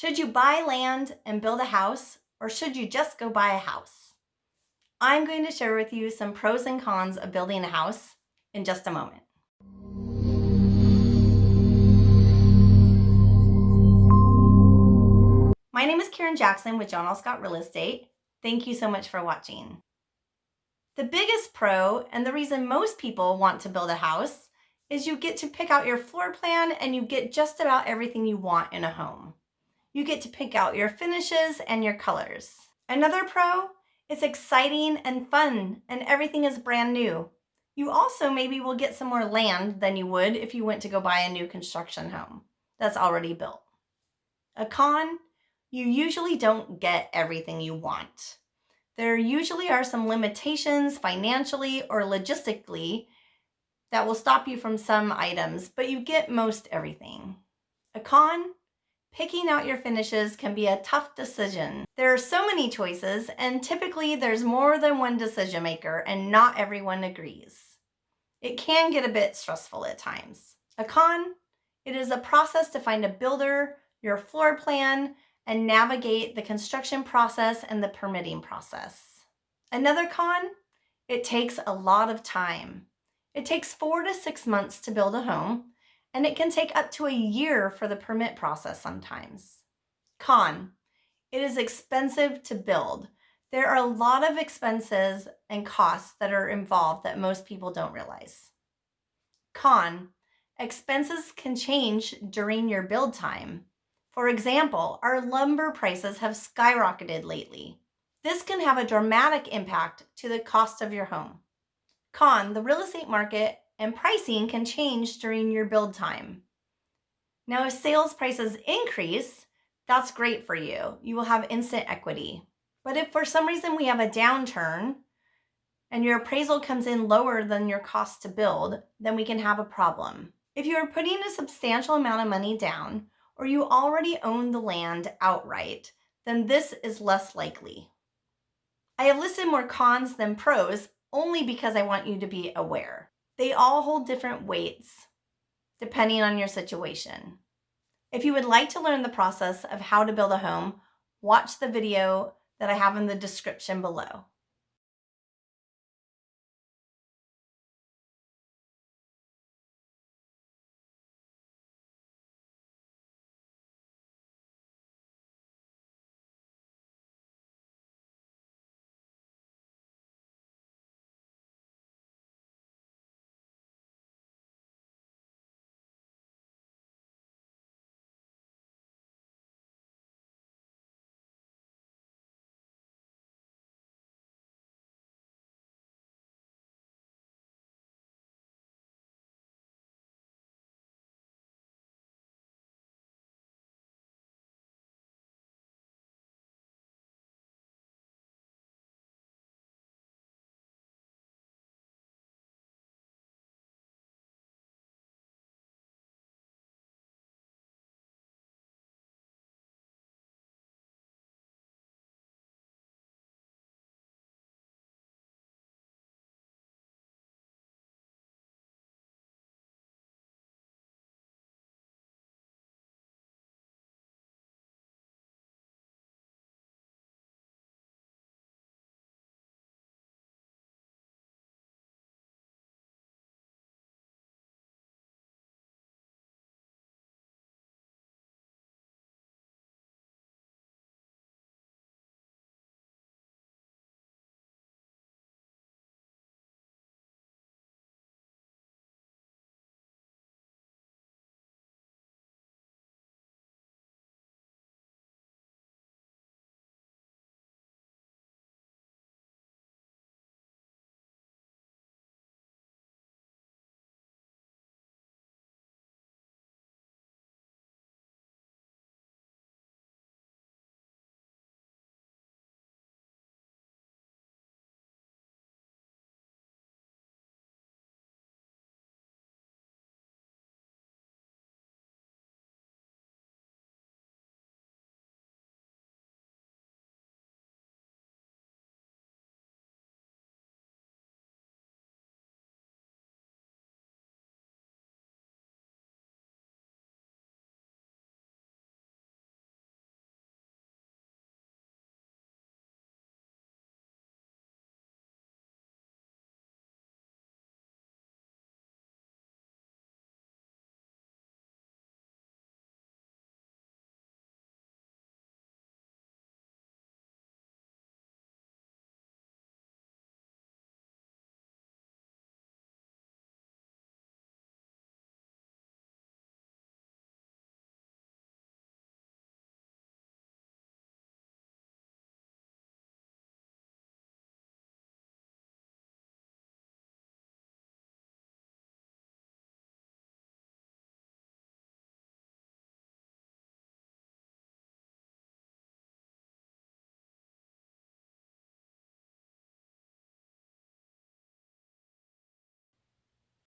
Should you buy land and build a house, or should you just go buy a house? I'm going to share with you some pros and cons of building a house in just a moment. My name is Karen Jackson with John L. Scott Real Estate. Thank you so much for watching. The biggest pro, and the reason most people want to build a house, is you get to pick out your floor plan and you get just about everything you want in a home. You get to pick out your finishes and your colors. Another pro, it's exciting and fun and everything is brand new. You also maybe will get some more land than you would if you went to go buy a new construction home that's already built. A con, you usually don't get everything you want. There usually are some limitations financially or logistically that will stop you from some items, but you get most everything. A con, picking out your finishes can be a tough decision. There are so many choices and typically there's more than one decision maker and not everyone agrees. It can get a bit stressful at times. A con, it is a process to find a builder, your floor plan, and navigate the construction process and the permitting process. Another con, it takes a lot of time. It takes four to six months to build a home, and it can take up to a year for the permit process sometimes. Con, it is expensive to build. There are a lot of expenses and costs that are involved that most people don't realize. Con, expenses can change during your build time. For example, our lumber prices have skyrocketed lately. This can have a dramatic impact to the cost of your home. Con, the real estate market and pricing can change during your build time. Now, if sales prices increase, that's great for you. You will have instant equity. But if for some reason we have a downturn and your appraisal comes in lower than your cost to build, then we can have a problem. If you are putting a substantial amount of money down or you already own the land outright, then this is less likely. I have listed more cons than pros only because I want you to be aware. They all hold different weights depending on your situation. If you would like to learn the process of how to build a home, watch the video that I have in the description below.